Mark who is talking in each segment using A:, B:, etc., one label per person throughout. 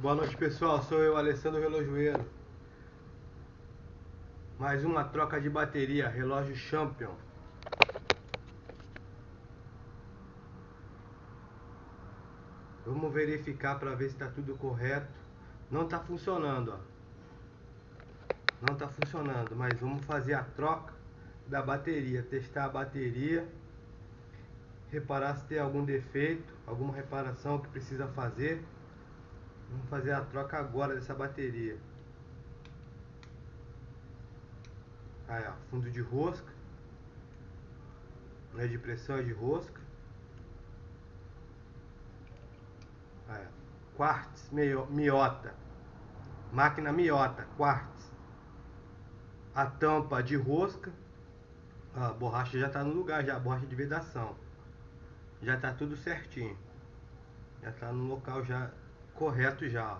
A: Boa noite pessoal, sou eu, Alessandro Relojoeiro. Mais uma troca de bateria, relógio Champion. Vamos verificar para ver se está tudo correto. Não está funcionando, ó. Não está funcionando, mas vamos fazer a troca da bateria, testar a bateria, reparar se tem algum defeito, alguma reparação que precisa fazer. Vamos fazer a troca agora dessa bateria. Aí, ó, fundo de rosca. Não é de pressão, é de rosca. Aí, ó. Quartz miota. Máquina miota, quartz. A tampa de rosca. A borracha já está no lugar, já a borracha de vedação. Já está tudo certinho. Já está no local já correto já.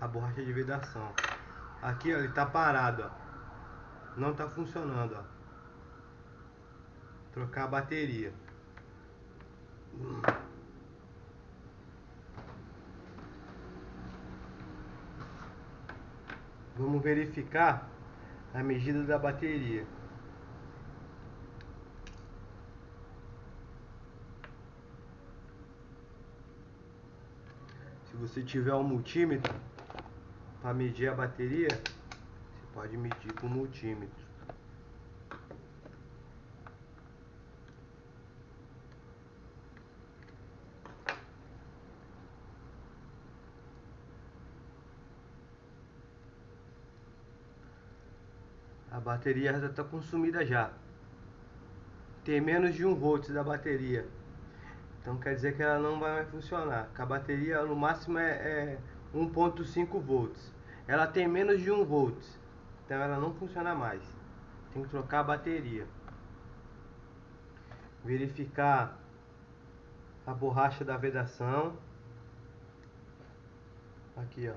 A: A borracha de vedação. Aqui, ó, ele tá parado, ó. Não tá funcionando, ó. Trocar a bateria. Vamos verificar a medida da bateria. Se você tiver um multímetro para medir a bateria, você pode medir com multímetro. A bateria já está consumida já. Tem menos de 1 volt da bateria. Então quer dizer que ela não vai mais funcionar. A bateria no máximo é, é 1.5 volts. Ela tem menos de 1 volts. Então ela não funciona mais. Tem que trocar a bateria. Verificar a borracha da vedação. Aqui ó.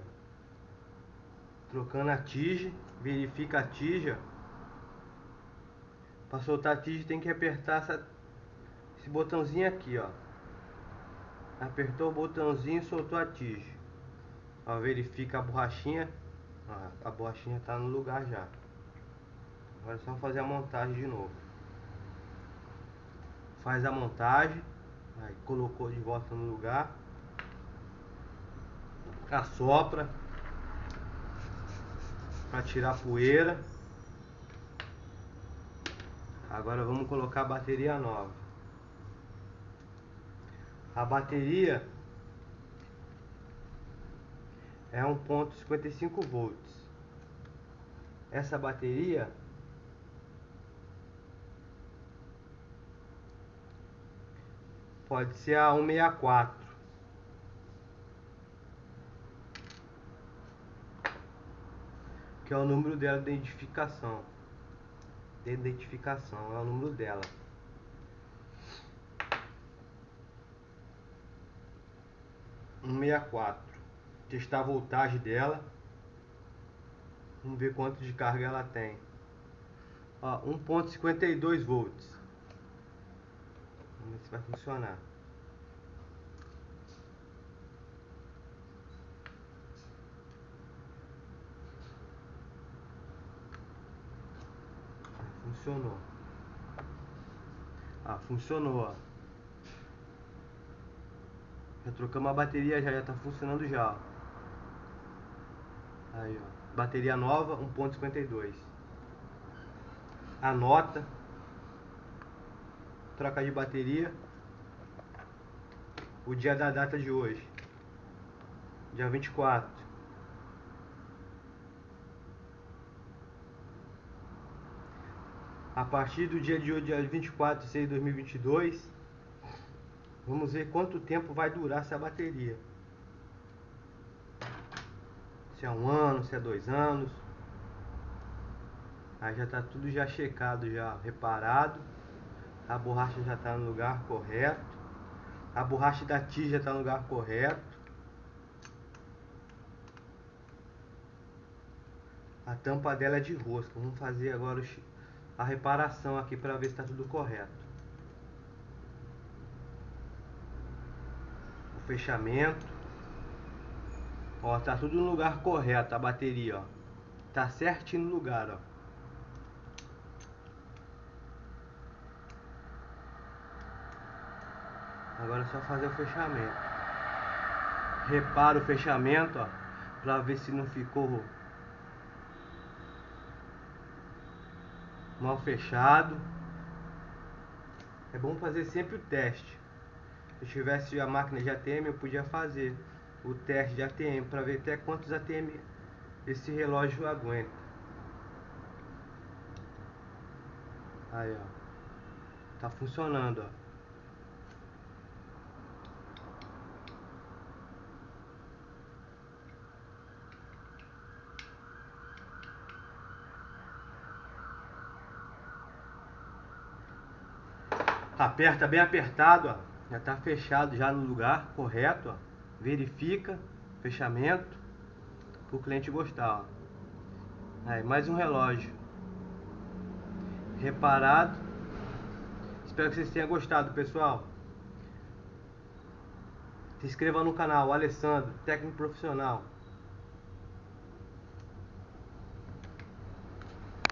A: Trocando a tige. Verifica a tija. Para soltar a tige tem que apertar essa, esse botãozinho aqui ó. Apertou o botãozinho e soltou a tige. Ó, verifica a borrachinha. Ó, a borrachinha está no lugar já. Agora é só fazer a montagem de novo. Faz a montagem. Aí colocou de volta no lugar. Assopra. Para tirar a poeira. Agora vamos colocar a bateria nova. A bateria é 1.55 volts. Essa bateria pode ser a 164. Que é o número dela de identificação. De identificação, é o número dela. 164 testar a voltagem dela. Vamos ver quanto de carga ela tem. Ó 1.52 volts. Vamos ver se vai funcionar. Funcionou. Ah funcionou ó já trocamos a bateria, já, já tá funcionando já. Aí, ó. Bateria nova, 1.52. Anota. Troca de bateria. O dia da data de hoje. Dia 24. A partir do dia de hoje, dia 24 de 6 de 2022 Vamos ver quanto tempo vai durar essa bateria. Se é um ano, se é dois anos. Aí já está tudo já checado, já reparado. A borracha já está no lugar correto. A borracha da tija está no lugar correto. A tampa dela é de rosca. Vamos fazer agora a reparação aqui para ver se está tudo correto. Fechamento. Ó, tá tudo no lugar correto a bateria, ó. Tá certinho no lugar, ó. Agora é só fazer o fechamento. Repara o fechamento, ó, pra ver se não ficou mal fechado. É bom fazer sempre o teste. Se eu tivesse a máquina de ATM, eu podia fazer o teste de ATM para ver até quantos ATM esse relógio aguenta. Aí, ó. Tá funcionando, ó. Aperta bem apertado, ó. Já está fechado já no lugar correto, ó. Verifica fechamento para o cliente gostar, ó. Aí, mais um relógio reparado. Espero que vocês tenham gostado, pessoal. Se inscreva no canal, Alessandro, técnico profissional.